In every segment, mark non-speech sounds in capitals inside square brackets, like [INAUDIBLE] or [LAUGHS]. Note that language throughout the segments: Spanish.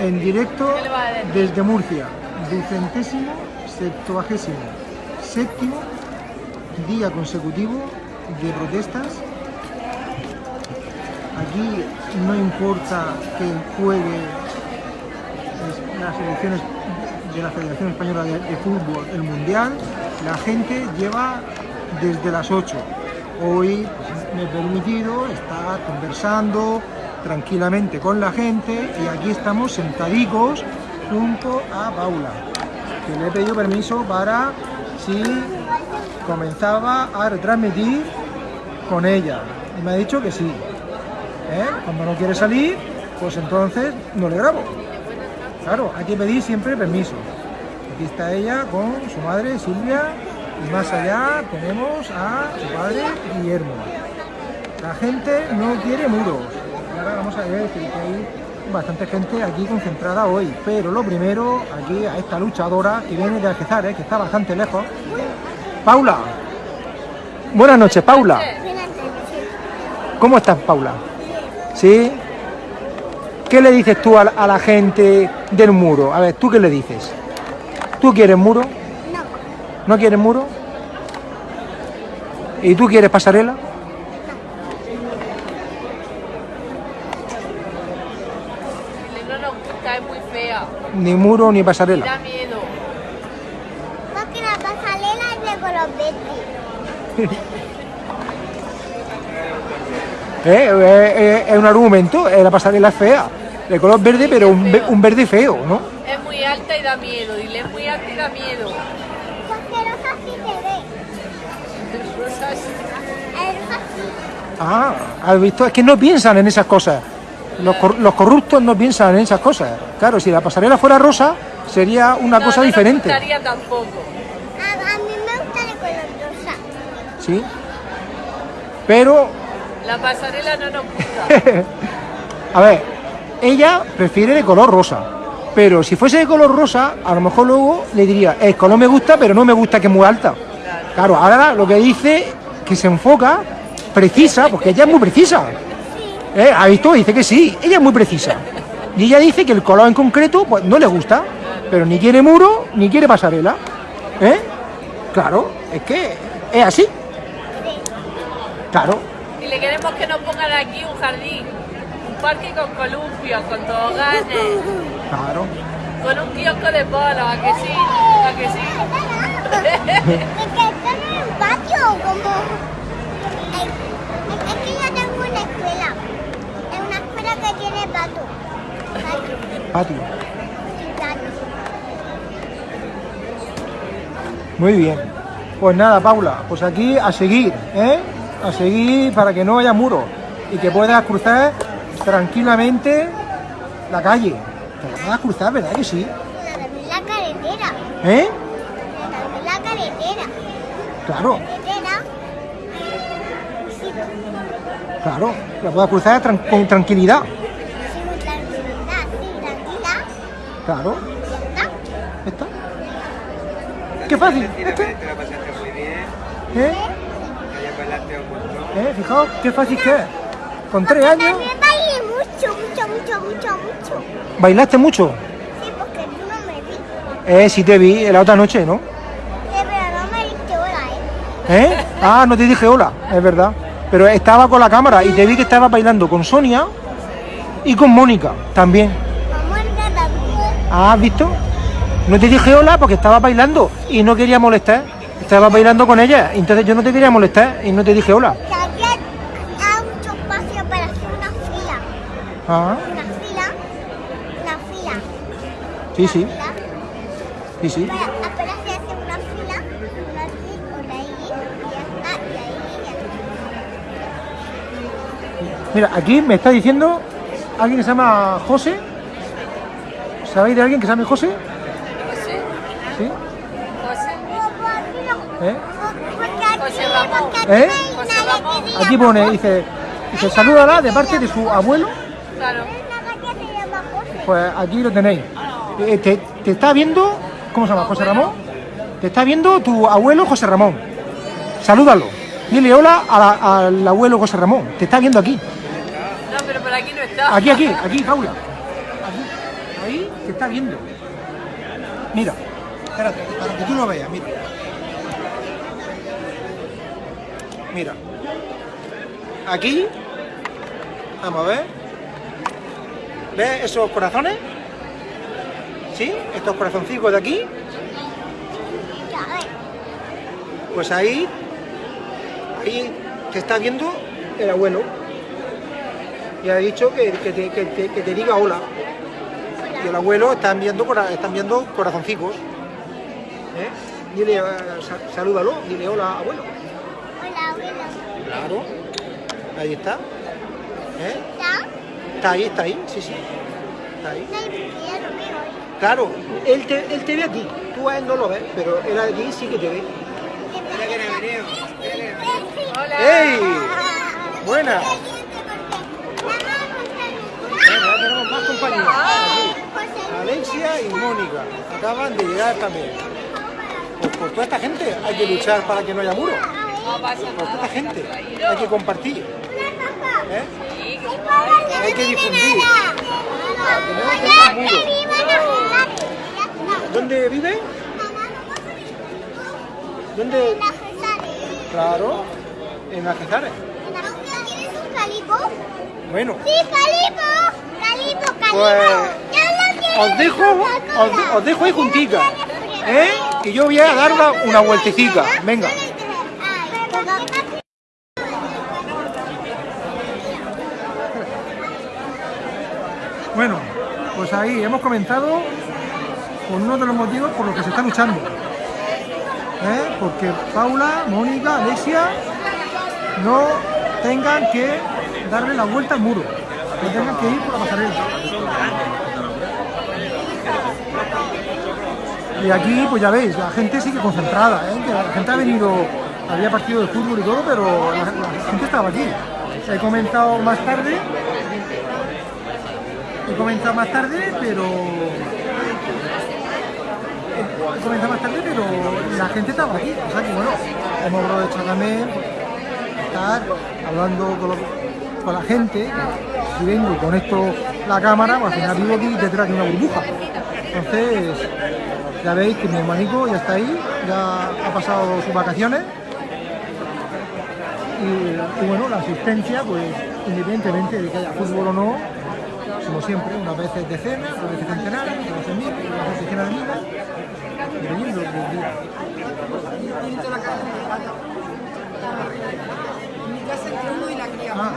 en directo desde Murcia, ducentésimo, septuagésimo, séptimo día consecutivo de protestas. Aquí no importa que juegue las elecciones de la Federación Española de, Fútbol, el Mundial, la gente lleva desde las 8. Hoy pues, me he permitido estar conversando tranquilamente con la gente y aquí estamos sentadicos junto a Paula, que le he pedido permiso para si comenzaba a retransmitir con ella. Y me ha dicho que sí. ¿Eh? Cuando no quiere salir, pues entonces no le grabo. Claro, hay que pedir siempre permiso. Aquí está ella con su madre Silvia y más allá tenemos a su padre Guillermo. La gente no quiere muros. Ahora vamos a ver que hay bastante gente aquí concentrada hoy. Pero lo primero, aquí a esta luchadora que viene de Algezar, ¿eh? que está bastante lejos. Paula. Buenas noches, Paula. ¿Cómo estás, Paula? ¿Sí? ¿Qué le dices tú a la, a la gente del muro? A ver, ¿tú qué le dices? ¿Tú quieres muro? No, ¿No quieres muro? ¿Y tú quieres pasarela? No nos gusta, es muy fea. Ni muro ni pasarela. Da miedo. porque la pasarela es de color verde. [LAUGHS] ¿Eh? Eh, eh, Es un argumento, eh, la pasarela es fea. De color verde, pero un, ve- un verde feo, ¿no? Es muy alta y da miedo. Dile, es muy alta y da miedo. Porque rosa sí se ve. Rosas. El rosa sí. Ah, ¿has visto? Es que no piensan en esas cosas. Los, cor- los corruptos no piensan en esas cosas. Claro, si la pasarela fuera rosa, sería una No, cosa no diferente. gustaría tampoco. A, a mí me gusta el color rosa. ¿Sí? Pero, La pasarela no nos gusta. [LAUGHS] a ver, ella prefiere de color rosa. Pero si fuese de color rosa, a lo mejor luego le diría, el color me gusta, pero no me gusta que es muy alta. Claro, ahora lo que dice, que se enfoca, precisa, porque ella es muy precisa. ¿Eh? ¿Ha visto? Dice que sí, ella es muy precisa. Y ella dice que el color en concreto pues, no le gusta, pero ni quiere muro ni quiere pasarela. ¿Eh? Claro, es que es así. Claro, Y le queremos que nos pongan aquí un jardín. Un parque con columpios, con toboganes. claro. Con un kiosco de polo, ¿a que sí? ¿A que sí? [LAUGHS] Es que esto no es un patio, como... Es que yo tengo una escuela. Una que tiene pato. Patio. Muy bien. Pues nada, Paula, pues aquí a seguir, ¿eh? A seguir para que no haya muro y que puedas cruzar tranquilamente la calle. Te la a cruzar, ¿verdad que sí? La la carretera. ¿Eh? La carretera. Claro, claro. La puedas cruzar tran- con tranquilidad. sí, muy tranquilidad, sí, tranquila. Claro. Está. Qué fácil. ¿este? te la pasaste muy bien, ¿Eh? ¿Eh? Fijaos qué fácil que es. Con tres años, También bailé mucho, mucho, mucho, mucho, mucho. ¿bailaste mucho? Sí, porque tú no me vi. Eh, sí te vi la otra noche, ¿no? Sí, pero no me diste hola, ¿eh? ¿Eh? Ah, no te dije hola, es verdad. Pero estaba con la cámara y te vi que estaba bailando con Sonia y con Mónica también. Vamos a entrar también. Ah, ¿has visto? No te dije hola porque estaba bailando y no quería molestar. Estaba bailando con ella, entonces yo no te quería molestar y no te dije hola. Que hay mucho espacio para hacer una fila. Ah, Una fila. Una fila. sí, sí, Una fila. sí, sí. Para, apenas se hace una fila, una aquí, una ahí, y ya está, y ahí, y ya está. Mira, aquí me está diciendo alguien que se llama José. ¿Sabéis de alguien que se llame José? José, ¿Sí? José, ¿Eh? José Ramón. ¿Eh? José Ramón. Aquí pone, dice, dice, salúdala de parte de su abuelo. claro. Pues aquí lo tenéis. Eh, te, te está viendo, ¿cómo se llama? ¿José Ramón? Te está viendo tu abuelo José Ramón. Salúdalo. Dile hola a la- al abuelo José Ramón. Te está viendo aquí. Pero por aquí no está. Aquí, aquí, aquí, Paula. Aquí. ahí que está viendo. Mira, espérate, para que tú lo veas, mira. Mira. Aquí, vamos a ver. ¿Ves esos corazones? ¿Sí? Estos corazoncicos de aquí. Pues ahí, ahí te está viendo el abuelo. Y ha dicho que, que te, que te- que te diga hola. Y el abuelo está enviando, cora- está enviando corazoncicos. ¿Eh? Dile, eh, sa- salúdalo, dile hola, abuelo. Hola, abuelo. Claro. Ahí está. ¿Eh? ¿Está? Está ahí, está ahí, sí, sí. Está ahí. Veo. Claro, él te, él te ve aquí. Tú a él no lo ves, pero él aquí sí que te ve. Hola. ¡Ey! Buena. Ya tenemos más compañías. Alexia y Mónica acaban de llegar también. Pues por toda esta gente hay que luchar para que no haya muro. Por toda esta gente hay que compartir. ¿eh? Hay que difundir. ¿Dónde vive? ¿Dónde? Claro, en Algezares. Bueno, Sí, calipo. Calipo, calipo. Pues, os dejo, os, os dejo ahí juntica. ¿eh? Y yo voy a dar una, vueltecita. Venga. Bueno, pues ahí hemos comenzado con uno de los motivos por los que se está luchando. ¿Eh? Porque Paula, Mónica, Alexia no tengan que darle la vuelta al muro, tengan que ir por la pasarela. Y aquí, pues ya veis, la gente sigue concentrada, ¿eh? que la gente ha venido, había partido de fútbol y todo, pero la, gente estaba aquí. He comentado más tarde, he comentado más tarde, pero he comentado más tarde, pero la gente estaba aquí. O sea que bueno, hemos aprovechado también estar hablando con, los- con la gente. Si vengo y conecto la cámara, pues al final vivo aquí detrás de una burbuja. Entonces, ya veis que mi hermanico ya está ahí, ya ha pasado sus vacaciones. Y, y bueno, la asistencia, pues independientemente de que haya fútbol o no, como siempre, unas veces decenas, otras veces centenares, otras veces mil, otras veces decenas de miles, dependiendo del día. Ah,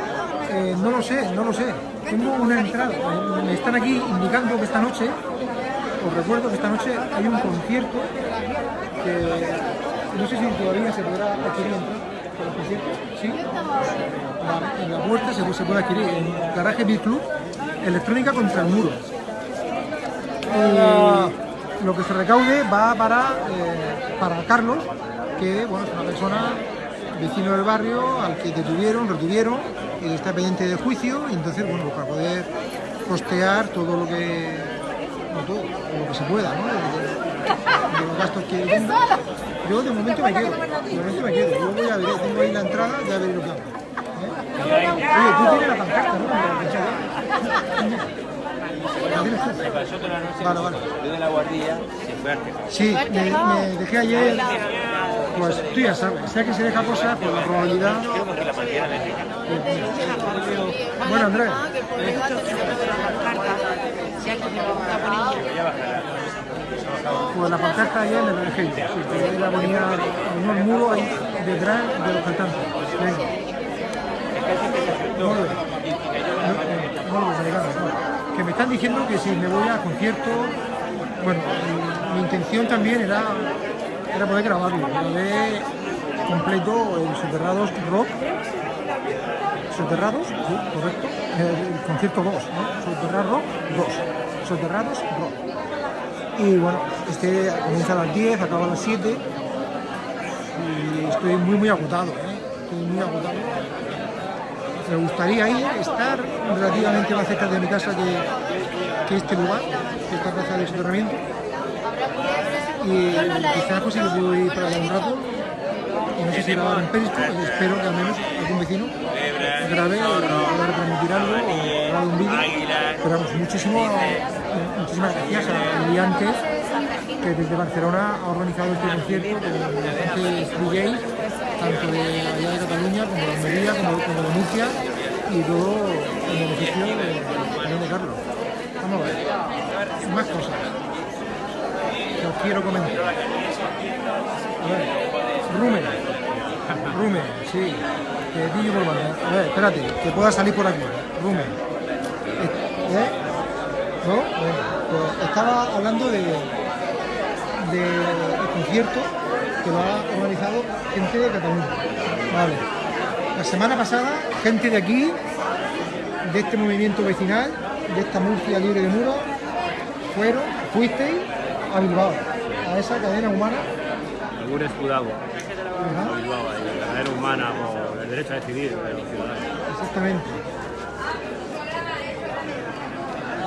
eh, no lo sé, no lo sé. Tengo una entrada. Me- están aquí indicando que esta noche, os recuerdo que esta noche hay un concierto no sé si todavía se podrá adquirir el concierto. ¿Sí? En la puerta se, se puede adquirir en Garaje Beat Club, electrónica contra el muro. Y lo que se recaude va para, eh, para Carlos, que bueno, es una persona vecino del barrio al que detuvieron, retuvieron y está pendiente de juicio y entonces bueno, pues para poder costear todo lo que no todo, lo que se pueda, ¿no? De, de los gastos que tenga. Yo de momento me quedo, de momento me quedo. Yo voy a ver, tengo ahí la entrada, ya veré lo que hago. ¿eh? Oye, tú tienes la pancarta, ¿no? Vale, vale. Yo de la guardilla se fue Artesanos. Sí, me, me dejé ayer, pues tú ya sabes, sea que se deja cosas, por la probabilidad. Bueno, Andrés, pues la pancarta me la dejé yo, sí, la ponía en un muro ahí detrás de los cantantes. Que me están diciendo que si me voy a concierto, bueno, mi, intención también era, era poder grabarlo. Grabé completo el Soterrados Rock. Soterrados, sí, correcto. El, concierto 2, ¿no? Soterrados Rock 2. Soterrados Rock. Y bueno, este comienza a las 10, acaba a las 7 y estoy muy muy agotado, ¿eh? estoy muy agotado. Me gustaría ir, estar relativamente más cerca de mi casa que, que este lugar, que esta plaza del soterramiento. Y quizás pues si ir para allá un rato, y no sé si grabar un perisco, espero que al menos algún vecino grabé, voy a retransmitir algo o grabar un vídeo. Pero vamos, muchísimo, muchísimas gracias a Liantes, que desde Barcelona ha organizado este concierto con bastantes DJs, tanto de allá de Cataluña como de Almería, como, como de Murcia, y todo en beneficio de, de, Carlos. Vamos a ver, más cosas que os quiero comentar. A ver, Rumen, Rumen, sí, que Dillo por banda. A ver, espérate, que pueda salir por aquí. Rumen. Eh, ¿eh? ¿No? Bueno, pues estaba hablando de, de el concierto que lo ha organizado gente de Cataluña. Vale. La semana pasada, gente de aquí, de este movimiento vecinal, de esta Murcia libre de muros, fueron, fuisteis a Bilbao, a esa cadena humana. Algún escudado Ajá, a Bilbao, por el derecho a decidir. Exactamente.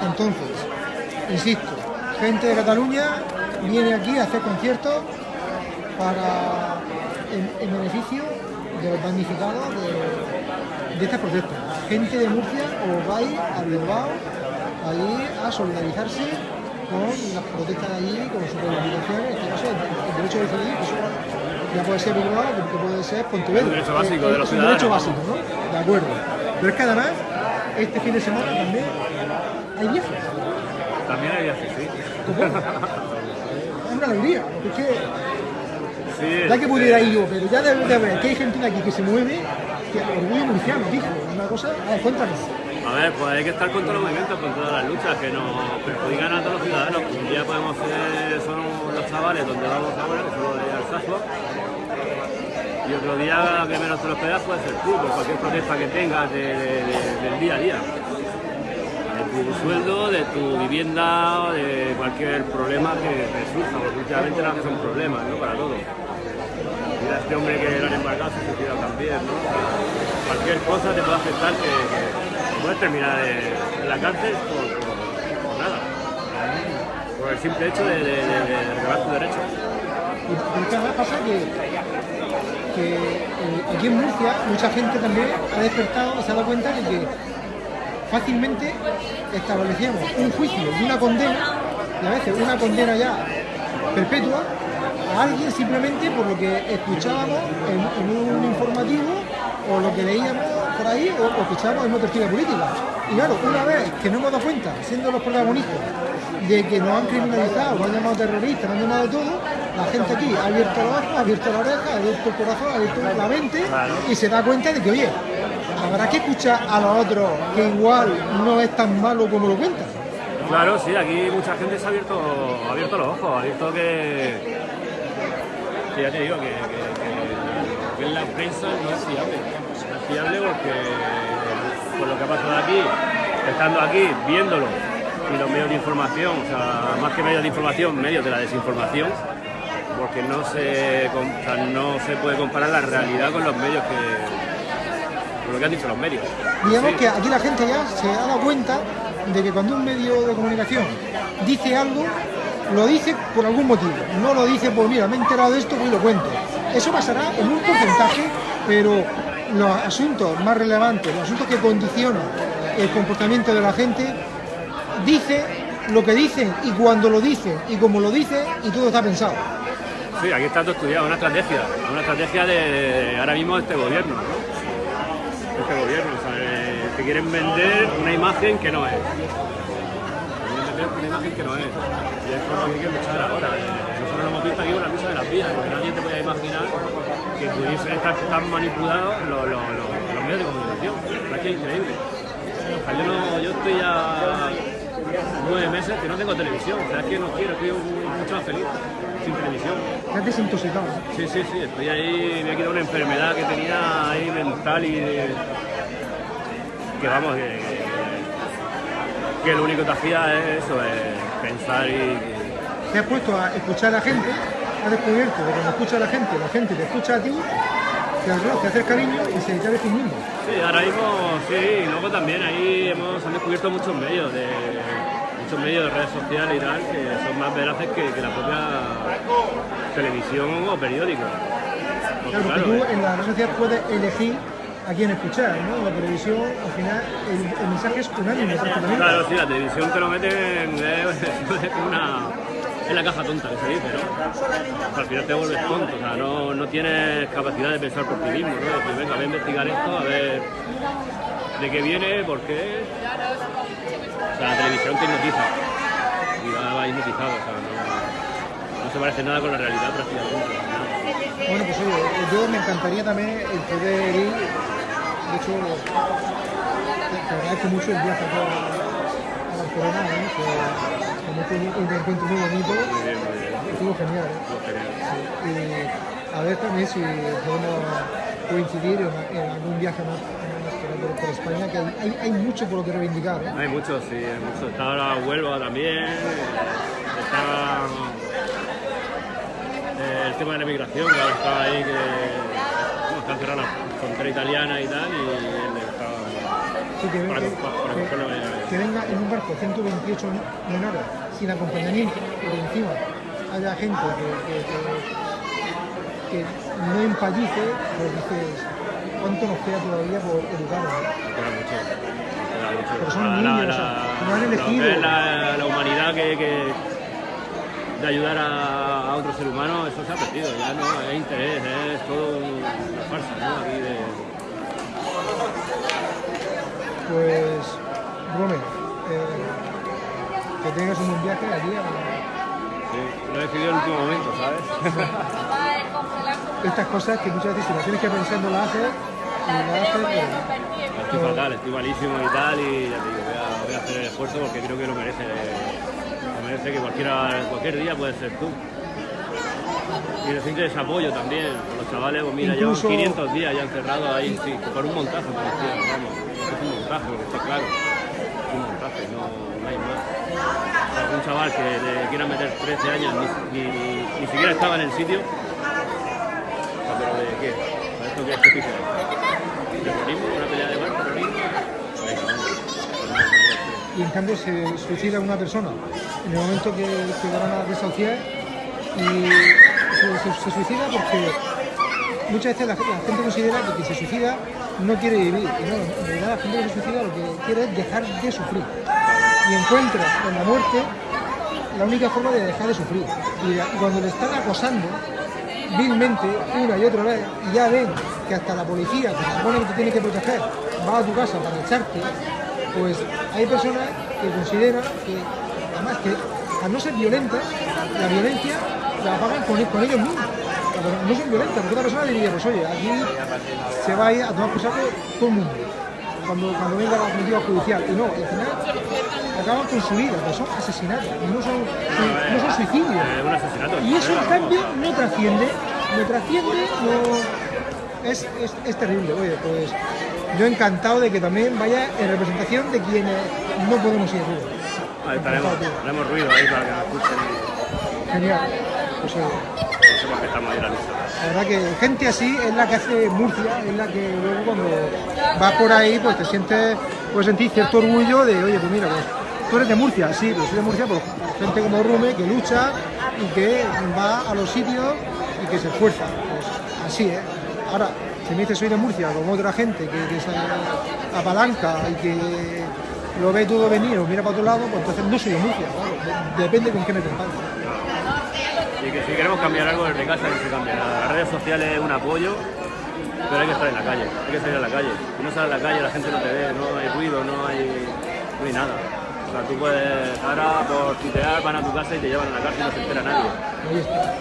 Entonces, insisto, gente de Cataluña viene aquí a hacer conciertos para en, en beneficio de los damnificados de, de estas protestas. Gente de Murcia os vais a Bilbao allí a solidarizarse con las protestas de allí, con sus reivindicaciones, en este caso el, el derecho a decidir, que puede ser Bilbao, que puede ser Pontevedra. Un derecho básico Eh, de los un derecho ciudadanos, básico, ¿no? De acuerdo. Pero es que además, este fin de semana también hay viajes. También hay viajes, sí. [LAUGHS] Es una alegría, porque es que Sí, ya que este, pudiera ir yo, pero ya de, de ver que hay gente aquí que se mueve, que orgullo murciano, dijo, una cosa, a ver, cuéntanos. A ver, pues hay que estar con todos los movimientos, con todas las luchas que nos perjudican a todos los ciudadanos. Un día podemos ser, son los chavales donde vamos ahora, que son los de Alsasua. Y otro día que menos te lo esperas puede ser tú, por cualquier protesta que tengas de- de- de- del día a día. De tu sueldo, de tu vivienda, de cualquier problema que te surja, porque últimamente no son problemas, ¿no? Para todos. Mira este hombre que lo han embarcado se ha suicidado también, ¿no? Cualquier cosa te puede afectar que, que puedes terminar en, la cárcel por, nada. Por el simple hecho de, de, de, de tu derecho. Además pasa que, eh, aquí en Murcia mucha gente también ha despertado se ha dado cuenta de que fácilmente establecíamos un juicio una condena, y a veces una condena ya perpetua, a alguien simplemente por lo que escuchábamos en, un informativo o lo que leíamos por ahí o, escuchábamos en una tertulia política. Y claro, una vez que no hemos dado cuenta, siendo los protagonistas, de que nos han criminalizado, nos han llamado terroristas, nos han llamado todo, la gente aquí ha abierto los ojos, ha abierto la oreja, ha abierto el corazón, ha abierto la mente y se da cuenta de que, oye, habrá que escuchar a los otros que igual no es tan malo como lo cuentan. Claro, sí, aquí mucha gente se ha abierto, ha abierto los ojos, ha visto que, que ya te digo, que, que- que la prensa no es fiable. No es fiable porque por lo que ha pasado aquí, estando aquí, viéndolo, y los medios de información, o sea, más que medios de información, medios de la desinformación, porque no se, com- o sea, no se puede comparar la realidad con los medios que, con lo que han dicho los medios. Digamos Sí. que aquí la gente ya se ha dado cuenta de que cuando un medio de comunicación dice algo, lo dice por algún motivo. No lo dice por, mira, me he enterado de esto, pues lo cuento. Eso pasará en un porcentaje, pero los asuntos más relevantes, los asuntos que condicionan el comportamiento de la gente, dice lo que dicen y cuando lo dicen y como lo dicen y todo está pensado. Sí, aquí está todo estudiado, una estrategia, una estrategia de, ahora mismo este gobierno, ¿no? Este gobierno, o sea, eh, te quieren vender una imagen que no es. Quieren vender una imagen que no es. Y es por lo que hay que luchar ahora. Nosotros lo hemos visto aquí con la de las vías, porque nadie te podía imaginar que pudiesen estar tan manipulados los, medios de comunicación. Es que es increíble. Yo, no, yo estoy ya nueve meses que no tengo televisión, o sea, es que no quiero, estoy mucho más feliz sin televisión. Te has desintoxicado. Sí, sí, sí, estoy ahí, me ha quitado una enfermedad que tenía ahí mental y de- que vamos, que, que lo único que hacía es eso, es pensar y... Te has puesto a escuchar a la gente, has descubierto que cuando escucha a la gente, la gente te escucha a ti, te arroja, te hace cariño y se te tu mundo. Sí, ahora mismo sí, y luego también ahí hemos han descubierto muchos medios de muchos medios de redes sociales y tal que son más veraces que, que la propia televisión o periódico. Porque, Claro, porque tú en la red social puedes elegir a quién escuchar, ¿no? La televisión, al final, el, el mensaje es unánime prácticamente. Claro, sí, la televisión te lo [LAUGHS] una... Es la caja tonta que se dice, ¿no? Al final te vuelves tonto, o sea, no, no tienes capacidad de pensar por ti mismo, ¿no? Decir, venga, voy a investigar esto, a ver de qué viene, por qué. O sea, la televisión te hipnotiza. Y va, hipnotizado, o sea, no, no se parece nada con la realidad prácticamente. ¿no? Bueno, pues oye, yo me encantaría también el poder ir, de hecho, te agradezco mucho el viaje a, Barcelona, ¿no? que, un, encuentro muy bonito, Muy bien, muy bien. estuvo genial. ¿eh? Y a ver también si podemos coincidir en, en algún viaje más por, por España, que hay, hay, mucho por lo que reivindicar. ¿eh? Hay muchos, sí, hay muchos. Está ahora Huelva también, está eh, el tema de la migración, que ahora está ahí, que bueno, está cerrada la frontera italiana y tal, y él está Sí, que, para, que- para, para que- cogerlo ahí. que venga en un barco 128 menores sin acompañamiento, y encima haya gente que- que no empallice, pues dices, ¿cuánto nos queda todavía por educarnos? no? Queda mucho. queda mucho. Pero son La- niños, la- o sea, no han lo elegido. que es la, la humanidad que, que- de ayudar a, a otro ser humano, eso se ha perdido, ya no hay interés, es todo una farsa, ¿no? Aquí de, Pues, Rome, eh, que tengas un buen viaje allí. a- sí, lo he decidido en el último momento, ¿sabes? [LAUGHS] [LAUGHS] Estas cosas que muchas veces si las tienes que pensar no las haces, Estoy fatal, estoy malísimo y tal, y ya te digo, voy a, voy a hacer el esfuerzo porque creo que lo merece. Lo merece que cualquiera, cualquier día puedes ser tú. Y necesito ese apoyo también. Con los chavales, pues mira, Incluso- llevan 500 días ya encerrados ahí, sí, por un montaje, por decir, vamos. Es un montaje, porque está claro. Es un montaje, no, no hay más. O sea, un chaval que le quieran meter 13 años, ni, ni- ni siquiera estaba en el sitio. O sea, ¿Pero de qué? ¿Para esto qué es justicia? ¿Terrorismo? ¿Una pelea de bar? ¿Terrorismo? Ahí está, hombre. Y en cambio se suicida una persona. En el momento que, que van a desahuciar y se, suicida porque muchas veces la, gente considera que quien se suicida no quiere vivir. Y no, en realidad la gente que se suicida lo que quiere es dejar de sufrir. Y encuentra en la muerte la única forma de dejar de sufrir. Y cuando le están acosando vilmente una y otra vez y ya ven que hasta la policía que se supone que te tiene que proteger va a tu casa para echarte pues hay personas que consideran que además que al no ser violentas la violencia la pagan con, con ellos mismos. No son violentas porque otra persona diría pues oye aquí se va a ir a tomar por saco todo el mundo cuando, cuando venga la comitiva judicial. Y no al final acaban con su vida que son asesinatos no son, no son suicidios. Y eso en cambio no trasciende, no trasciende, no... Es, es, es terrible, oye, pues yo encantado de que también vaya en representación de quienes no podemos ir estaremos, haremos ruido ahí para que nos escuchen Genial. Pues que estamos ahí en la lista. la verdad que gente así es la que hace Murcia, es la que luego cuando vas por ahí pues te sientes, puedes sentir cierto orgullo de, oye, pues mira, pues tú eres de Murcia, sí, pero soy de Murcia por gente como Rume que lucha y que va a los sitios y que se esfuerza. Pues así, ¿eh? Ahora, si me dices soy de Murcia, como otra gente que, que se apalanca y que lo ve todo venir o mira para otro lado, pues entonces no soy de Murcia, claro. de- Depende con qué me compare. Y que si queremos cambiar algo desde casa, que se cambie. Las redes sociales es un apoyo, pero hay que estar en la calle, hay que salir a la calle. Si no sales a la calle, la gente no te ve, no hay ruido, no hay, no hay nada. O sea, tú puedes, ahora por tutear, van a tu casa y te llevan a la cárcel y no se entera nadie. Ahí está.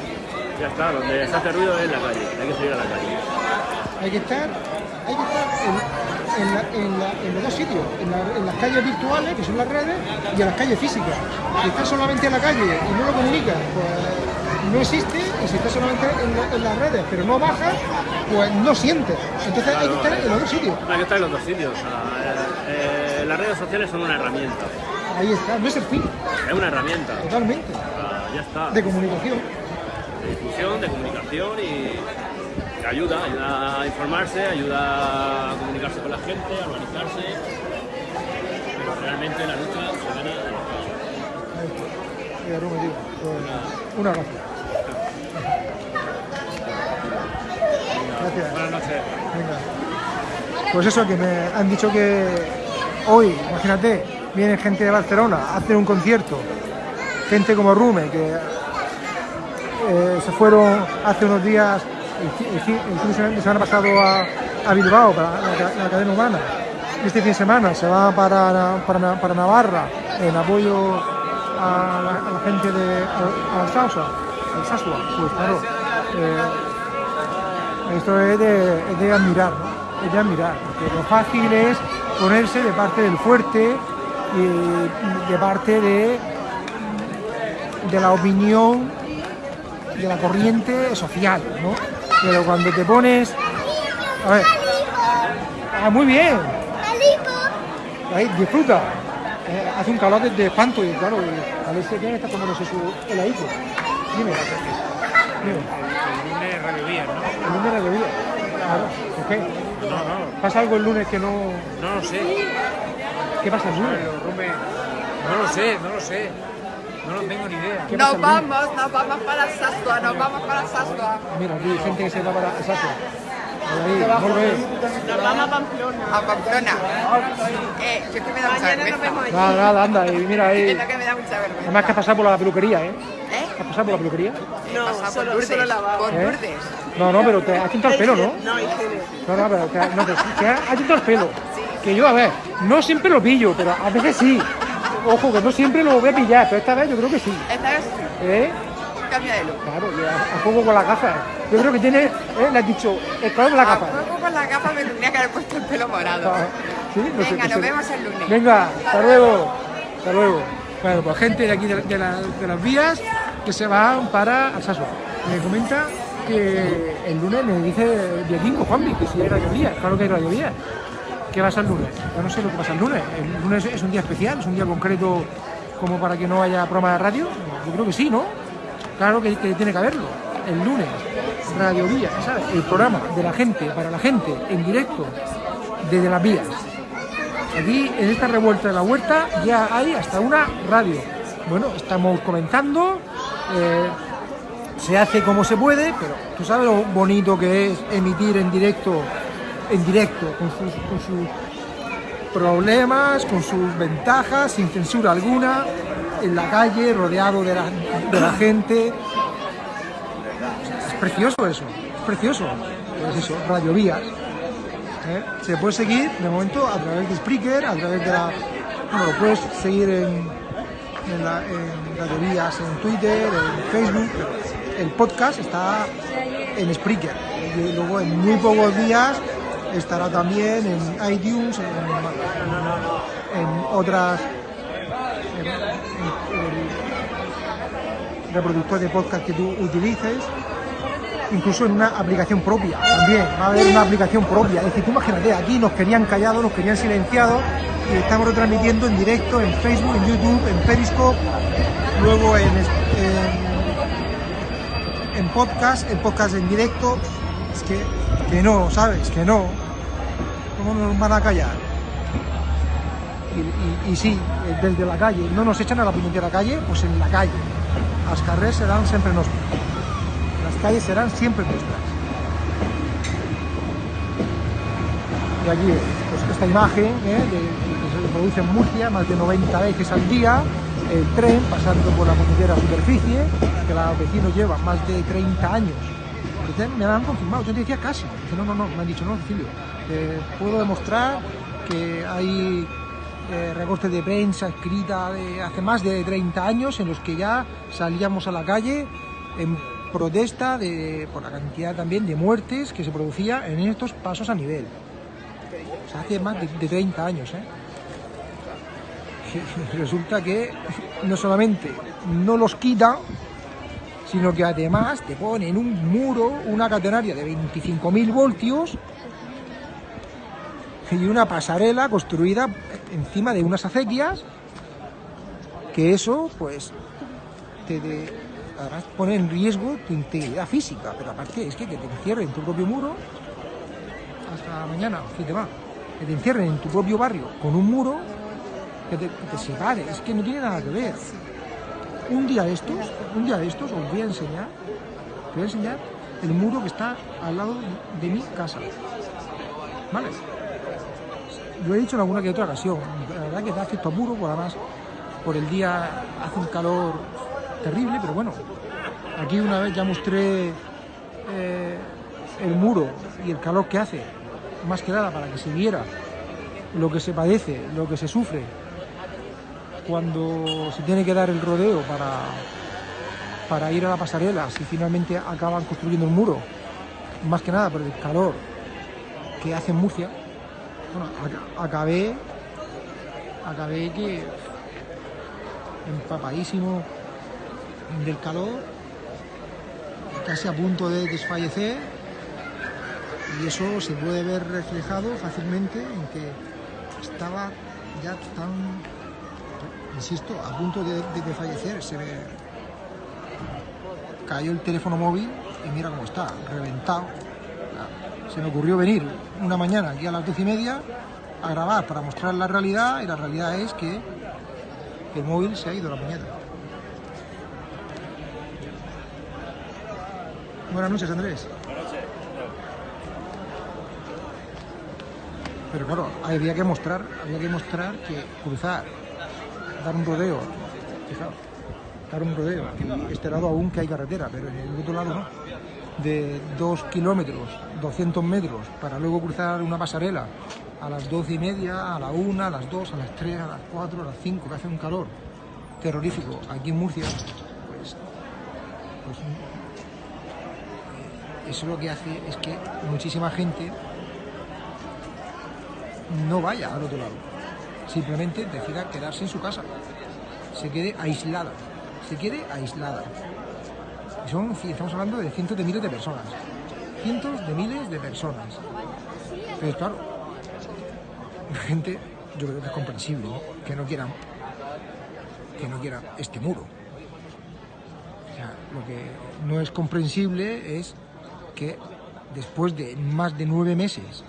Ya está, donde se hace ruido es en la calle, hay que salir a la calle. Hay que estar, hay que estar en, en la- en la- en los dos sitios, en, la- en las calles virtuales, que son las redes, y en las calles físicas. Si estás solamente en la calle y no lo comunicas, pues no existe, y si estás solamente en, la- en las redes, pero no bajas, pues no sientes. Entonces hay que estar en los dos sitios. Hay que estar en los dos sitios. o sea, eh, eh, las redes sociales son una herramienta, Ahí está, no es el fin, es una herramienta. totalmente, ya está. de comunicación. de difusión, de comunicación y ayuda, ayuda a informarse, ayuda a comunicarse con la gente, a organizarse. Pero realmente la lucha se gana en la calle. Ahí está. Mira, Rubén, tío, pues, un abrazo. Gracias. Buenas noches. Venga. Pues eso, que me han dicho que hoy, imagínate, viene gente de Barcelona a hacer un concierto, gente como Rume, que eh, se fueron hace unos días, el, fi- el fin de semana- pasado a, Bilbao, para la, ca- la cadena humana. Este fin de semana se va para, Navarra en apoyo a la, a la gente de Al- Alsasua. Pues claro, eh, esto es de, es de admirar, ¿no? Es de admirar, porque lo fácil es ponerse de parte del fuerte y de parte de, de la opinión de la corriente social, ¿no? Pero cuando te pones... A ver, ah, muy bien, ahí, disfruta. Eh, hace un calor de, de espanto y claro, a veces que está tomándose su heladito. Dime, dime. El lunes Radio Vía, ¿no? El lunes bebida. Claro, ¿por qué? No, no, ¿Pasa algo el lunes que no... no lo sé. ¿Qué pasa el lunes? No lo sé, no lo sé. No lo tengo ni idea. ¿Qué pasa Nos vamos, nos vamos para Sasua, nos vamos para Sasua. Mira, aquí hay gente que se va para volve. Nos vamos a Pamplona. A Pamplona. Eh, yo que me da mucha Mañana nos vergüenza. Nada, nada, anda, y mira ahí. Es lo que me da mucha vergüenza. Además que has pasado por la peluquería, ¿eh? ¿Eh? ¿Has pasado por la peluquería? Pasado por solo- Lourdes. solo lavado. Por ¿Eh? Lourdes. No, no, pero te has tintado el pelo, ¿no? No, higiene. No, no, pero, que, no, pero que has tintado el pelo. Que yo, a ver, no siempre lo pillo, pero a veces sí. Ojo, que no siempre lo voy a pillar, pero esta vez yo creo que sí. Esta vez ¿Eh? cambia de look. Claro, y a, a juego con las gafas. Yo creo que tiene, ¿eh? le has dicho, el color de las A gafas. poco con las gafas me tendría que haber puesto el pelo morado. Ah, ¿sí? No Venga, no nos sé. vemos el lunes. Venga, hasta luego. Hasta luego. Bueno, pues gente de aquí de, de la- de las vías que se van para Alsasua. Me comenta que el lunes me dice Dieguinco, Juanmi, que si hay radiovías. Claro que hay radiovías. ¿Qué pasa el lunes? Yo no sé lo que pasa el lunes. El lunes es un día especial, es un día concreto como para que no haya programa de radio. Yo creo que sí, ¿no? Claro que, tiene que haberlo. El lunes, Radio Vía, ¿sabes? El programa de la gente, para la gente, en directo, desde las vías. Aquí, en esta revuelta de la huerta, ya hay hasta una radio. Bueno, estamos comenzando, eh, se hace como se puede, pero tú sabes lo bonito que es emitir en directo, en directo, con sus, con sus problemas, con sus ventajas, sin censura alguna, en la calle, rodeado de la, de la gente. Es precioso eso, es precioso. Pues eso, radiovías. ¿eh? Se puede seguir de momento a través de Spreaker, a través de la. Bueno, lo puedes seguir en, en, en radiovías, en Twitter, en Facebook. El podcast está en Spreaker. Y luego en muy pocos días estará también en iTunes, en, otras. en- en- en reproductor de podcast que tú utilices incluso en una aplicación propia también, va a haber una aplicación propia. Es decir, tú imagínate, aquí nos querían callados, nos querían silenciados y estamos retransmitiendo en directo en Facebook, en YouTube, en Periscope, luego en, en, en podcast, en podcast en directo. Es que, que no, ¿sabes? Que no. ¿Cómo nos van a callar? Y, y- sí, eh, desde la calle. No nos echan a la puñetera calle, pues en la calle. Las carreras serán siempre nos las calles serán siempre nuestras. Y aquí, pues esta imagen ¿eh? de- que se produce en Murcia más de 90 veces al día, el tren pasando por la puñetera superficie, que los vecinos llevan más de 30 años. Me han confirmado, yo decía casi. Dice, no, no, no, me han dicho, no, Cecilio, te puedo demostrar que hay eh, recortes de prensa escrita hace más de 30 años en los que ya salíamos a la calle en protesta de, por la cantidad también de muertes que se producía en estos pasos a nivel. O sea, hace más de, de 30 años. ¿eh? [LAUGHS] Resulta que no solamente no los quita, sino que además te ponen un muro, una catenaria de 25.000 voltios y una pasarela construida encima de unas acequias que eso pues te, pone en riesgo tu integridad física pero aparte es que, que te encierren en tu propio muro hasta mañana te va. Que te encierren en tu propio barrio con un muro que te separe es que no tiene nada que ver un día de estos un día de estos os voy a enseñar voy a enseñar el muro que está al lado de mi casa ¿vale? lo he dicho en alguna que otra ocasión, la verdad que da cierto apuro, por además por el día hace un calor terrible, pero bueno, aquí una vez ya mostré eh, el muro y el calor que hace, más que nada para que se viera lo que se padece, lo que se sufre cuando se tiene que dar el rodeo para, para ir a la pasarela, si finalmente acaban construyendo el muro, más que nada por el calor que hace en Murcia, bueno, ac- acabé, acabé que empapadísimo del calor, casi a punto de desfallecer, y eso se puede ver reflejado fácilmente en que estaba ya tan, insisto, a punto de, de- de fallecer, se ve, cayó el teléfono móvil y mira cómo está, reventado. Se me ocurrió venir una mañana aquí a las doce y media a grabar para mostrar la realidad y la realidad es que el móvil se ha ido a la puñeta. Buenas noches, Andrés. Pero claro, había que mostrar, había que mostrar que cruzar, dar un rodeo, fijaos, dar un rodeo, y este lado aún que hay carretera, pero en el otro lado no, de dos kilómetros, 200 metros, para luego cruzar una pasarela a las doce y media, a la una, a las dos, a las tres, a las cuatro, a las cinco, que hace un calor terrorífico aquí en Murcia, pues, pues eso lo que hace es que muchísima gente no vaya al otro lado. Simplemente decida quedarse en su casa. Se quede aislada. Se quede aislada. Y son, estamos hablando de cientos de miles de personas. Cientos de miles de personas. Pero claro, la gente, yo creo que es comprensible, que no quieran que no quiera este muro. O sea, lo que no es comprensible es que después de más de nueve meses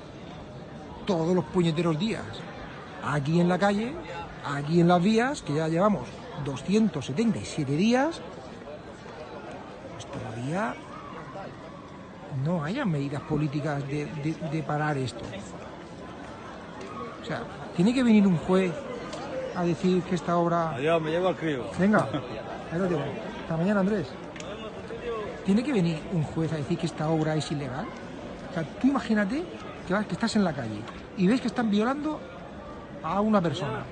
todos los puñeteros días aquí en la calle, aquí en las vías, que ya llevamos 277 días, pues todavía no haya medidas políticas de, de- de parar esto. O sea, tiene que venir un juez a decir que esta obra... Adiós, me llevo al crío. Venga, [LAUGHS] ahí lo tengo. Hasta mañana, Andrés. Tiene que venir un juez a decir que esta obra es ilegal. O sea, tú imagínate que, vas- que estás en la calle y ves que están violando a una persona.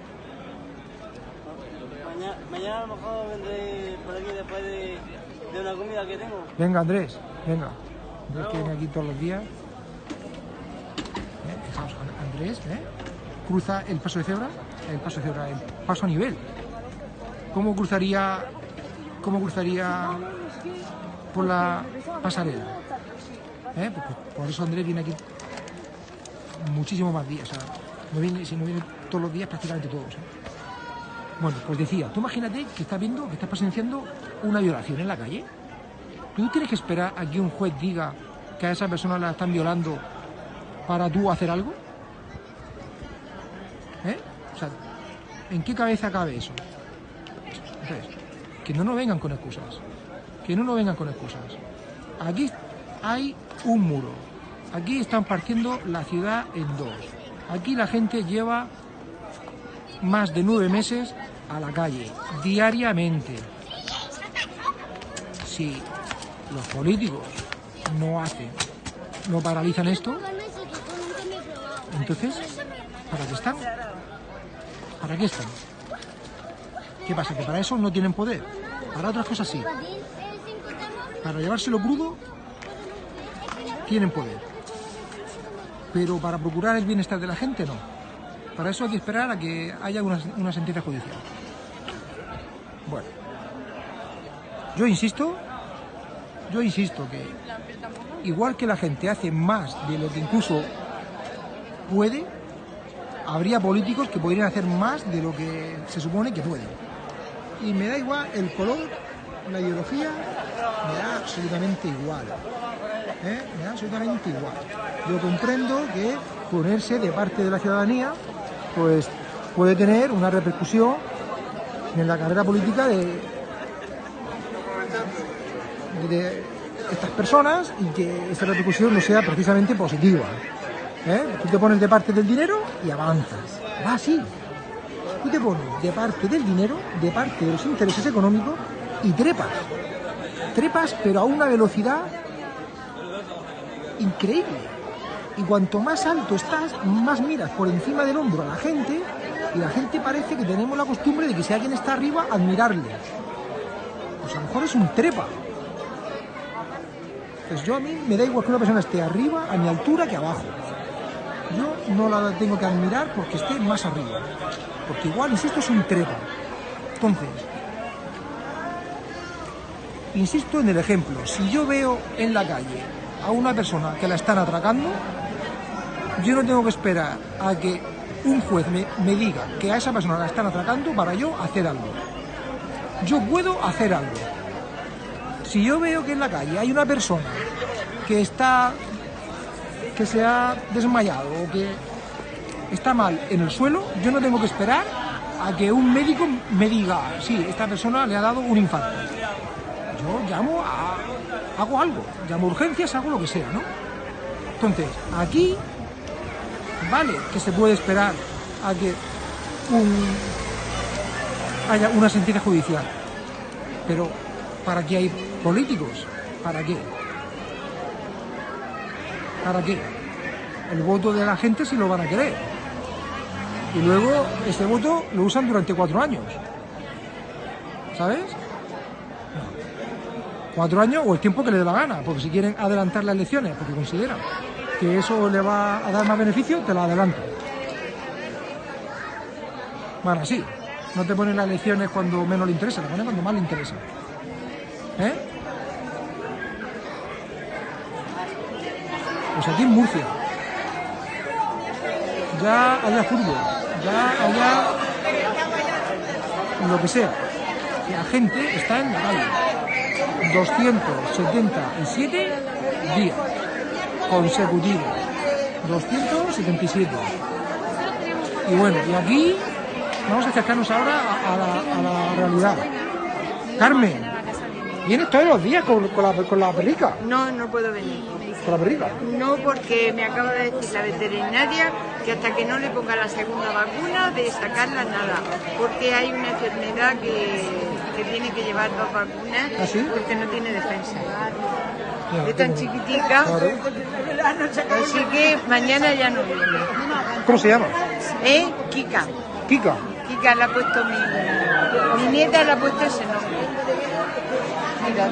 Mañana, mañana a lo mejor vendré por aquí después de, de una comida que tengo. Venga, Andrés, venga. Andrés que viene aquí todos los días. ¿Eh? Fijaos, An- Andrés, ¿eh? Cruza el paso de cebra, el paso de cebra, el paso a nivel. ¿Cómo cruzaría, cómo cruzaría por la pasarela? ¿Eh? Pues- por eso Andrés viene aquí muchísimo más días. O sea, no viene, si no viene todos los días, prácticamente todos. ¿eh? Bueno, pues decía, tú imagínate que estás viendo, que estás presenciando una violación en la calle. ¿Tú tienes que esperar a que un juez diga que a esa persona la están violando para tú hacer algo? ¿Eh? O sea, ¿en qué cabeza cabe eso? Entonces, que no nos vengan con excusas. Que no nos vengan con excusas. Aquí hay un muro. Aquí están partiendo la ciudad en dos. Aquí la gente lleva más de nueve meses a la calle, diariamente. Si los políticos no hacen, no paralizan esto, entonces, ¿para qué están? ¿Para qué están? ¿Qué pasa? ¿Que para eso no tienen poder? Para otras cosas sí. Para llevárselo crudo, tienen poder. Pero para procurar el bienestar de la gente, no. Para eso hay que esperar a que haya una, sentencia judicial. Bueno, yo insisto, yo insisto que igual que la gente hace más de lo que incluso puede, habría políticos que podrían hacer más de lo que se supone que pueden. Y me da igual el color, la ideología, me da absolutamente igual. ¿eh? Me da absolutamente igual. Yo comprendo que ponerse de parte de la ciudadanía pues puede tener una repercusión en la carrera política de, estas personas y que esa repercusión no sea precisamente positiva. ¿eh? Tú te pones de parte del dinero y avanzas. Va así. Tú te pones de parte del dinero, de parte de los intereses económicos y trepas. Trepas, pero a una velocidad increíble. Y cuanto más alto estás, más miras por encima del hombro a la gente y la gente parece que tenemos la costumbre de que si alguien está arriba, admirarle. Pues a lo mejor es un trepa. Pues yo a mí me da igual que una persona esté arriba, a mi altura, que abajo. Yo no la tengo que admirar porque esté más arriba. Porque igual, insisto, es un trepa. Entonces, insisto en el ejemplo. Si yo veo en la calle a una persona que la están atracando, yo no tengo que esperar a que un juez me, me diga que a esa persona la están atracando para yo hacer algo. Yo puedo hacer algo. Si yo veo que en la calle hay una persona que está que se ha desmayado o que está mal en el suelo, yo no tengo que esperar a que un médico me diga, sí, esta persona le ha dado un infarto. Yo llamo a, hago algo, llamo a urgencias, hago lo que sea, ¿no? Entonces, aquí vale que se puede esperar a que haya una sentencia judicial, pero ¿para qué hay políticos? ¿Para qué? ¿Para qué? El voto de la gente si lo van a querer. Y luego este voto lo usan durante cuatro años. ¿Sabes? Cuatro años o el tiempo que le dé la gana, porque si quieren adelantar las elecciones, porque consideran que eso le va a dar más beneficio, te la adelanto. Bueno, sí, no te ponen las elecciones cuando menos le interesa, le ponen cuando más le interesa. ¿Eh? Pues aquí en Murcia. Ya haya fútbol, ya haya lo que sea. La gente está en la calle. 277 días consecutivos. 277. Y bueno, y aquí vamos a acercarnos ahora a, a la, a la realidad. Carmen, ¿vienes todos los días con, con la, con la perrica? No, no puedo venir. ¿Con la perrica? No, porque me acaba de decir la veterinaria que hasta que no le ponga la segunda vacuna, de sacarla nada. Porque hay una enfermedad que, que tiene que llevar dos vacunas ¿Ah, sí? porque no tiene defensa. Es tan chiquitica, así que mañana ya no viene. ¿Cómo se llama? ¿Eh? Kika. Kika. Kika le ha puesto mi, mi nieta, le ha puesto ese nombre. Mira,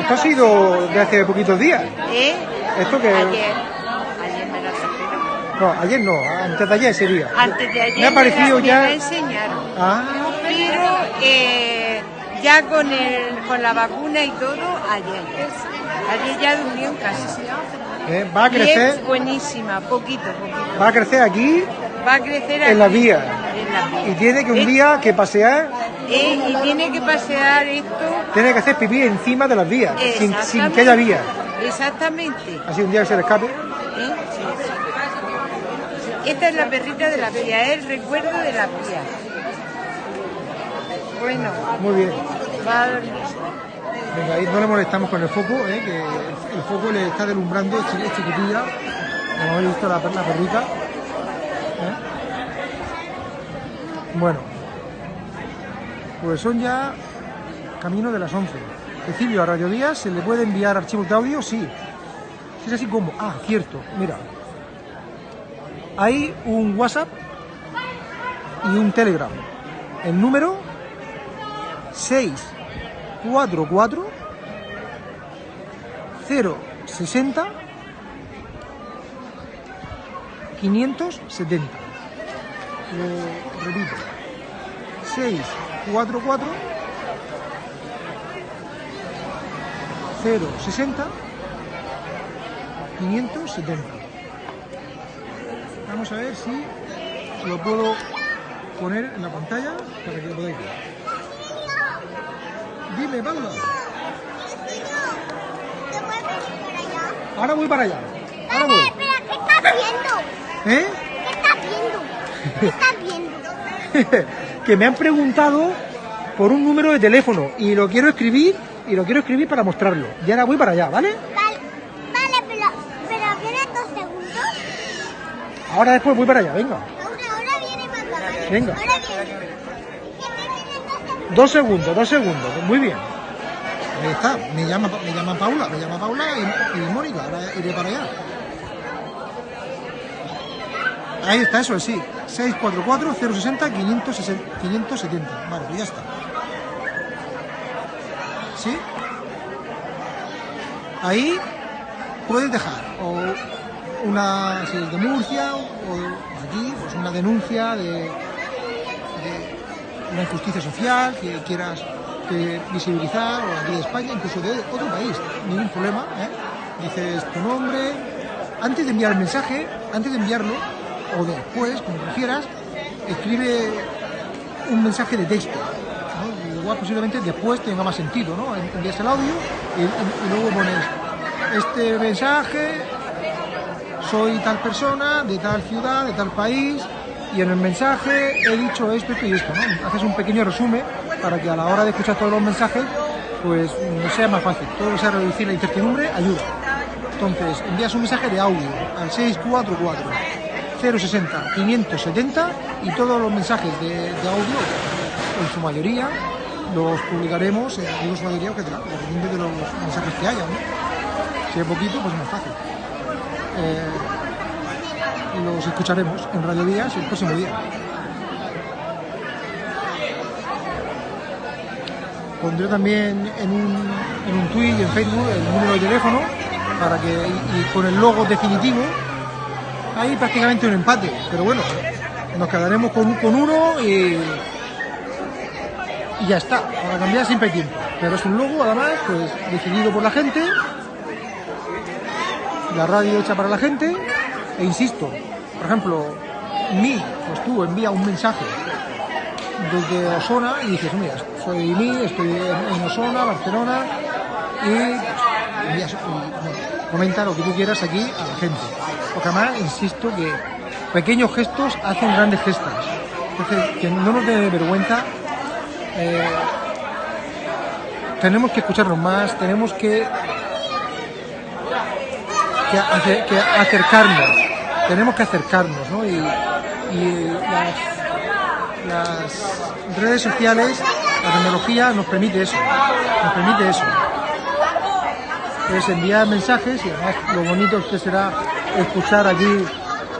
Esto ha sido de hace poquitos días. ¿Eh? Esto que... Ayer. Ayer me la. No, ayer no, antes de ayer ese día. Antes de ayer Me ha parecido la, me ya... la enseñaron. Ah, Pero eh, ya con, el, con la vacuna y todo, ayer. Ayer ya durmió en casa. eh, va a Y es crecer, buenísima, poquito, poquito. va a crecer aquí Va a crecer en la vía. En la vía. y tiene que un día que pasear, eh, y tiene que pasear esto. tiene que hacer pipí encima de las vías, sin, sin que haya vía. Exactamente. Así un día que se le escape. ¿eh? Esta es la perrita de la vía, es el recuerdo de la vía. Bueno, Muy bien. va a dormir. Venga, ahí no le molestamos con el foco, eh, que el, el foco le está deslumbrando, es, chiqui- es chiquitilla. Como habéis visto la, la perrita. ¿eh? Bueno, pues son ya camino de las 11. Cecilio, a Radio Díaz se le puede enviar archivos de audio, sí. Si es así como, ah, cierto, mira. Hay un WhatsApp y un Telegram. El número 644 060 570. Lo repito. 644 060 570. Vamos a ver si lo puedo poner en la pantalla para que lo podáis ver. Dime, Paula. ¿Te puedes venir para allá? Ahora voy para allá. Ahora voy. espera, ¿qué estás viendo? ¿Eh? ¿Qué estás viendo? ¿Qué estás viendo? [LAUGHS] que me han preguntado por un número de teléfono y lo quiero escribir y lo quiero escribir para mostrarlo. Y ahora voy para allá, ¿vale? Vale, vale, pero, pero dos Ahora después voy para allá, venga. Ahora, ahora viene. ¿vale? Venga. Ahora viene. Dos segundos, dos segundos. Muy bien. Ahí está. Me llama, me llama Paula, me llama Paula y, Mónica. Ahora iré para allá. Ahí está, eso es, sí. 644-060-570. Vale, pues ya está. ¿Sí? Ahí puedes dejar o una, si es de Murcia o aquí, pues una denuncia de, de una injusticia social que quieras visibilizar o aquí de España, incluso de otro país, ningún problema. ¿eh? Dices tu nombre, antes de enviar el mensaje, antes de enviarlo, o después, como prefieras, escribe un mensaje de texto. ¿no? Igual posiblemente después tenga más sentido, ¿no? Envías el audio y luego pones este mensaje, soy tal persona, de tal ciudad, de tal país, y en el mensaje he dicho esto, esto y esto, ¿no? Haces un pequeño resumen para que a la hora de escuchar todos los mensajes, pues sea más fácil. Todo lo que sea reducir la incertidumbre ayuda. Entonces, envías un mensaje de audio al 644 060 570 y todos los mensajes de, audio, en su mayoría, los publicaremos, en su mayoría, que dependiendo de los mensajes que haya, ¿no? Si es poquito, pues es más fácil. Eh, los escucharemos en Radio Días el próximo día. Pondré también en un, en un tweet y en Facebook el número de teléfono para que, y, y con el logo definitivo hay prácticamente un empate, pero bueno, nos quedaremos con, con uno y, y ya está. Para cambiar siempre hay tiempo. Pero es un logo, además, pues decidido por la gente, la radio hecha para la gente, e insisto, por ejemplo, mí, pues tú envía un mensaje desde Osona y dices, mira, soy mí, estoy en, Osona, Barcelona, y envías- comenta lo que tú quieras aquí a la gente. Porque además, insisto que pequeños gestos hacen grandes gestas. Entonces, que no nos dé vergüenza. eh, tenemos que escucharnos más, tenemos que acercarnos, tenemos que acercarnos, ¿no? Y, las, redes sociales, la tecnología nos permite eso, nos permite eso. Es enviar mensajes y además lo bonito que será escuchar aquí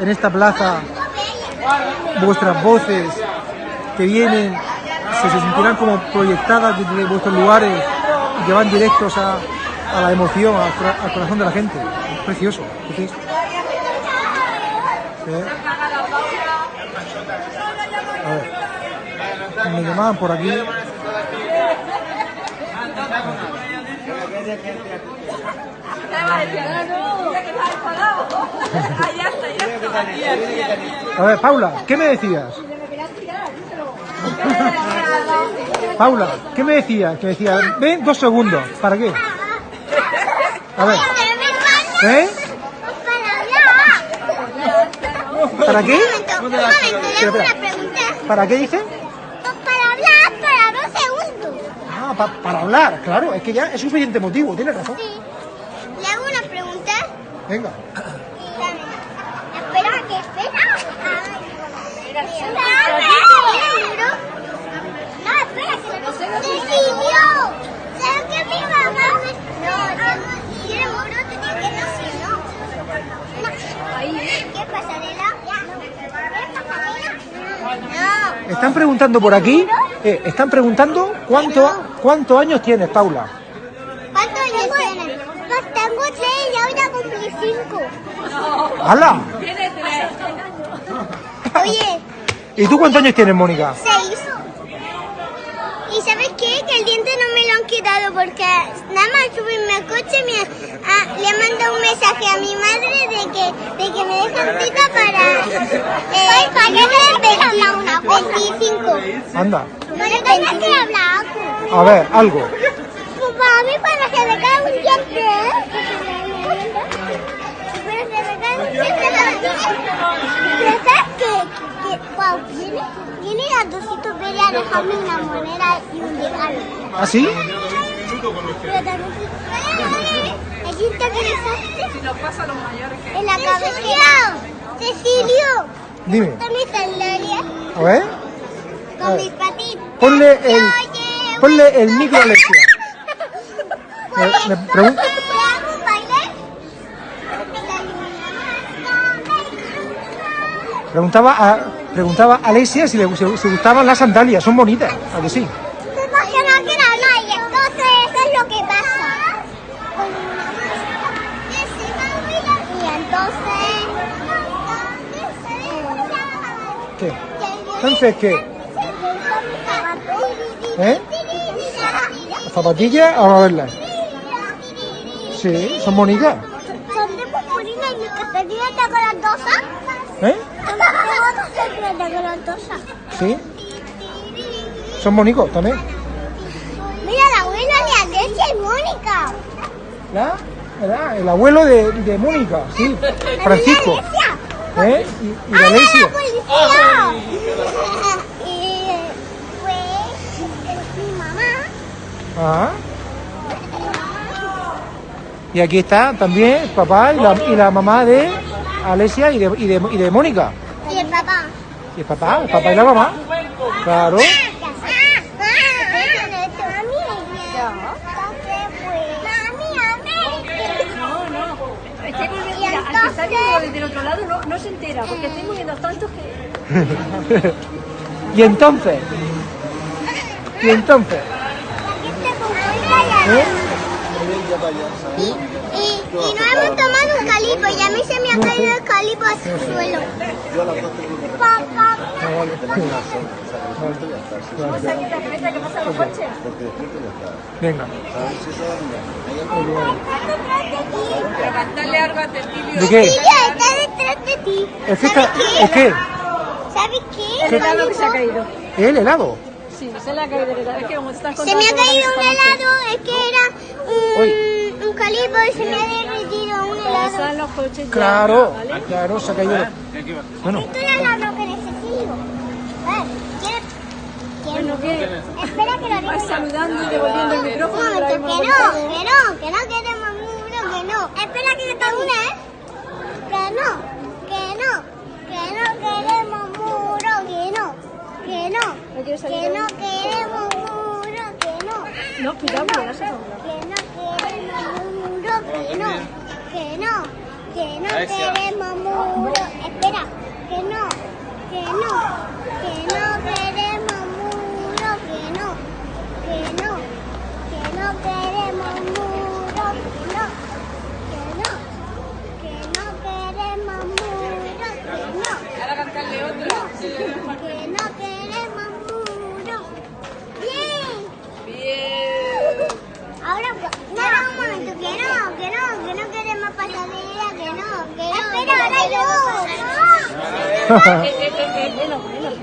en esta plaza vuestras voces que vienen, se, se sentirán como proyectadas desde vuestros lugares y que van directos a, la emoción, al corazón de la gente. Es precioso. ¿sí? ¿Eh? A ver. Me llamaban por aquí. A ver, Paula, ¿qué me decías? Paula, ¿qué me decías? Que decía, ven dos segundos. ¿Para qué? A ver, ¿eh? ¿Para qué? Un momento, un momento, le hago Espera, una pregunta. ¿Para qué dice? Para hablar, para dos segundos. Ah, pa- para hablar, claro, es que ya es suficiente motivo, tienes razón. Sí. Le hago una pregunta. Venga. Espera, que espera. Espera, ¿tiene libro? No, espera, que lo decidió. ¿Sabes qué mi mamá? No, si quiere libro, te tiene que decir no. No. ¿Qué pasarela? ¿Qué pasarela? No. Están preguntando por aquí, eh, están preguntando cuánto, cuántos años tienes, Paula. ¿Cuántos años tienes? Pues tengo seis y ahora cumplí cinco. ¡Hala! Oye, [LAUGHS] ¿Y tú cuántos años tienes, Mónica? seis. ¿Y sabes qué? Que el diente no me lo han quitado porque nada más subirme al coche me, ah, le mando un mensaje a mi madre de que, de que me dejan cita para... Eh, ¿Para qué me 25? Anda, Pero tienes que hablar. a ver, algo. Pues para mí para que me caiga un diente. Para que me caiga un diente. Pero ¿sabes qué? Que, wow, viene, viene a Dosito Pérez a dejarme una moneda y un regalo. ¿Ah, sí? Pero también... ¿Es interesante? Si nos pasa a los mayores que... En la cabecera. Cecilio, Dime, con mis sandalias, a ver, A con mis patitas. ponle el, ponle el micro a Alexia. [LAUGHS] Me, me preguntaba a, preguntaba a Alexia si le si- si gustaban las sandalias, son bonitas, ¿a que sí? Porque no quiero nada y entonces eso es lo que pasa. Y entonces... ¿Qué? Entonces, ¿qué? ¿Eh? ¿Las zapatillas? Vamos a verlas. Sí, son bonitas. Son de purpurina y mi castellina está dosas. ¿Eh? Dosas. Sí. Son bonitos también. Y Mónica. ¿La? ¿Verdad? El abuelo de, de Mónica, sí. Francisco. ¿Eh? Y, y ¡Ay, Alexia. la policía! Y pues mi mamá. Ajá. Y aquí está también papá y la, y la mamá de Alexia y de, y de, y de Mónica. Y el papá. Y el papá, el papá y la mamá. Claro. No, no. Estoy volviendo, mira, al que está viendo desde el otro lado porque estoy moviendo tantos que... y entonces. Y entonces. ¿eh? Y, y no hemos tomado un calipo y a mí se me ha caído el calipo al suelo. Papá. Venga. Levantarle algo a Cecilio. ¿De qué? De ti. Es que está, es que ¿Sabes qué? El helado que se ha caído. el helado. Sí, se le ha caído el helado. Es que como estás Se contando me ha caído un helado, es que era un, un calipo y se me ha derretido un helado. Pasan los coches ya, Claro, ¿vale? claro, se ha caído. Bueno, Esto es el helado que necesito. A ver, ¿quieres? Bueno, ¿qué? Espera que lo Vas diga. saludando y devolviendo el micrófono. que no, que no, que no queremos muro, que no. Espera que te une, ¿eh? Que no, que no, que no queremos muro, que no, que no, ¿No que no queremos muro, que no. No, cuidado, que va. Que no queremos muro, que no, que no, que no queremos muro. Espera, que no, que no, que no queremos muro, que no, que no, que no queremos muro, que no, que no, que no queremos no. Ahora cantarle otra. Que no queremos muro. Bien. Bien. Ahora, no, no, un momento, que no, que no, que no queremos pasadilla, que no, que no. Espera, ahora yo.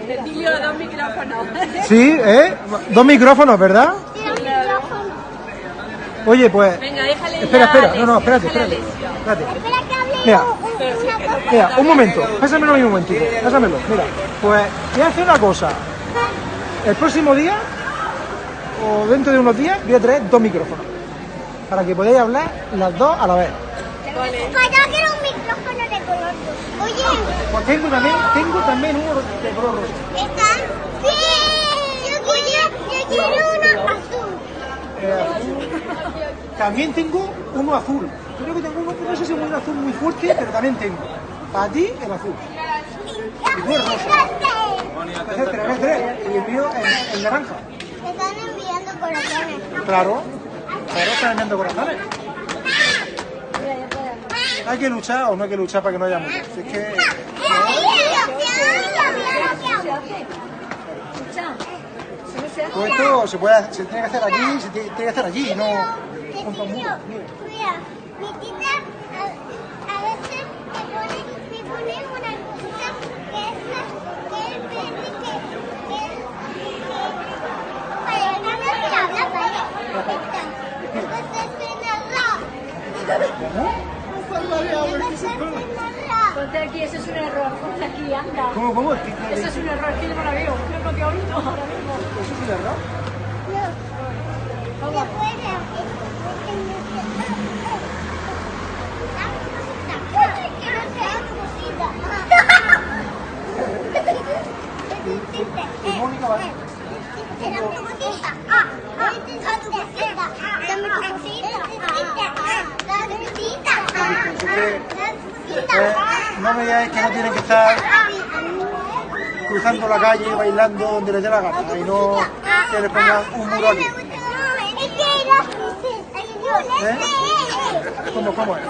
Cecilio, dos micrófonos. sí, ¿eh? Dos micrófonos, ¿verdad? Oye, pues. Venga, déjale Espera, espera, no, no, espérate, espérate. espérate. Espera que hable Mira. un- un- una cosa. Mira, un momento, pásamelo a mí un momentito, pásamelo. Mira, pues voy a hacer una cosa. El próximo día, o dentro de unos días, voy a traer dos micrófonos. Para que podáis hablar las dos a la vez. Pues yo quiero un micrófono de color rosa. Oye, Pues tengo también, tengo también uno de color rosa. ¿están? Sí. Yo quiero, yo quiero uno azul. Eh, también tengo uno azul. Creo que tengo uno, no sé si es un azul muy fuerte, pero también tengo. Para ti, el azul. Y tú el rosa. Entonces, tres, tres. Y el mío, el, el naranja. Me están enviando corazones. Claro. Claro, están enviando corazones. Hay que luchar o no hay que luchar para que no haya muertos. Si es que. No se hace. Todo esto se, puede, se tiene que hacer aquí, se tiene, que hacer allí, no junto a un muro. Mira. Mira, mi tita a, a veces me pone, una cosita que es la, que es verde que, que, que, para no me. Entonces en el ra. Ponte aquí, ese es un error. Ponte aquí, anda. ¿Cómo, cómo? ¿Qué- qué- Ese es un error, es que yo no la veo. Creo que ahorita ahora mismo. ¿Eso es un error? No. ¿Sabes no me digáis que no tienen que estar cruzando la calle bailando donde les dé la gana y no que les pongan un ¿Eh? es?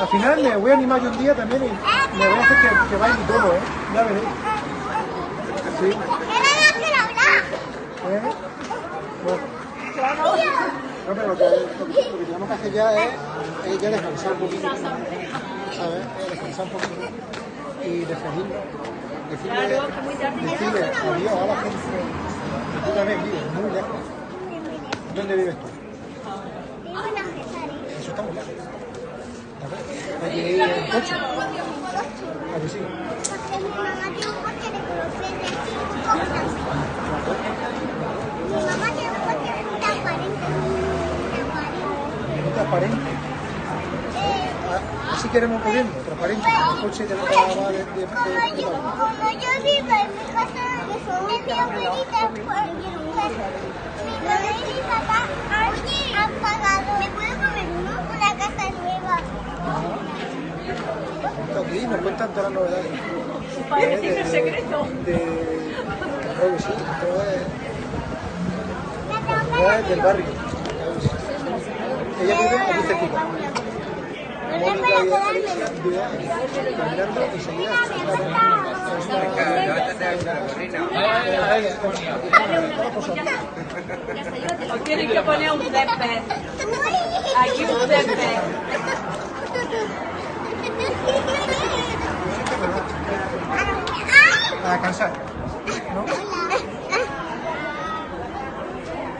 Al final me voy a animar yo un día también y me voy a hacer que, que baile todo, ¿eh? Ya veréis. Sí. ¿Eh? Bueno. No, pero lo que, lo que- lo que tenemos que hacer ya es, es ya descansar un poquito. ¿Sabes? Descansar un poquito. Y despedirnos. Decirle, decirle adiós a la gente. Tú también vives muy lejos. ¿Dónde vives tú? Eso está muy lejos. ¿Sabes? Hay que ir en coche. ¿A que sí? muy transparente. Ah, Así queremos corriendo, transparente. El coche de la va de, de, de, de- Como yo vivo en mi casa de mi abuelita, mi mamá y mi papá han pagado. ¿Me puedo comer uno? Una casa nueva. Está aquí, nos cuentan todas las novedades. Su padre tiene el secreto. De, creo que sí, todo es, todo es del barrio. Ella vive aquí cerquita. Mónica y caminando tienen que poner un césped. Aquí un césped. A descansar. ¿No?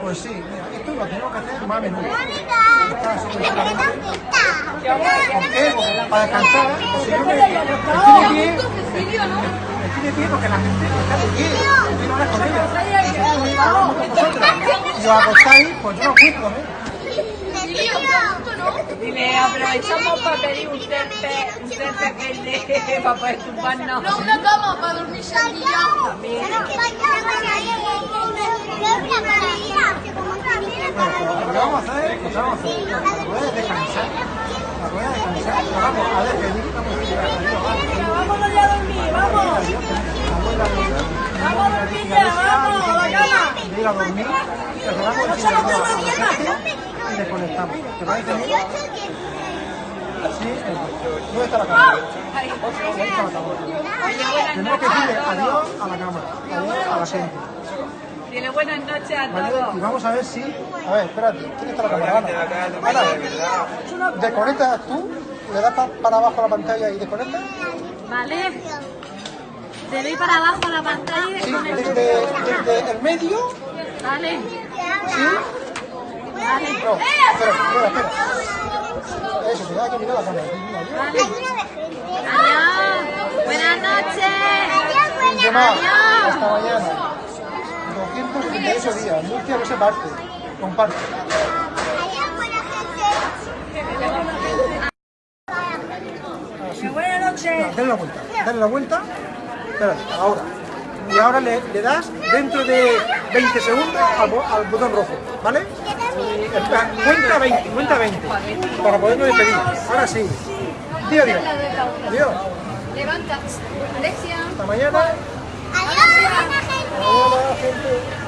Pues sí, esto lo tenemos que hacer más a menudo. Para descansar, si yo me estoy de pie, estoy porque la gente está de pie, yo no hablas con ella. Hablamos con vosotros. Y os acostáis, pues yo acuesto, ¿no? Dile, aprovechamos para pedir un un [LAUGHS] para poder tumbarnos. No, una cama para dormir También. Bueno, lo que vamos a hacer, lo que vamos a de descansar, la vamos a despedir, vamos a ya a dormir, vamos. Vamos a dormir ya, vamos, a la cama. de ir a dormir, desconectamos. ¿Te parece bien? Así, ¿dónde está la cámara? ¿Dónde está la cámara? Tenemos que decirle adiós a la cámara, adiós a la gente. Dile buenas noches a ¿Vale? todos. Y vamos a ver si. A ver, espérate, ¿quién está la cámara? Ana. Ana, desconectas tú, le das pa- para abajo a la pantalla y desconectas. Vale. Te doy para abajo la pantalla y Sí, desde, desde el medio. Vale. Sí. No, cámara. Mira, adiós. Buenas noches. Hasta mañana. 278 días. Murcia no se parte. Comparte. Buenas noches. Dale la vuelta. Dale la vuelta. Espérate, ahora. Y ahora le das dentro de 20 segundos al, al botón rojo, ¿vale? Cuenta 20, cuenta 20, para podernos despedir. Ahora sí. Dios, Dios. Dios. Levanta. Hasta mañana. Adiós, gente. Hola, gente.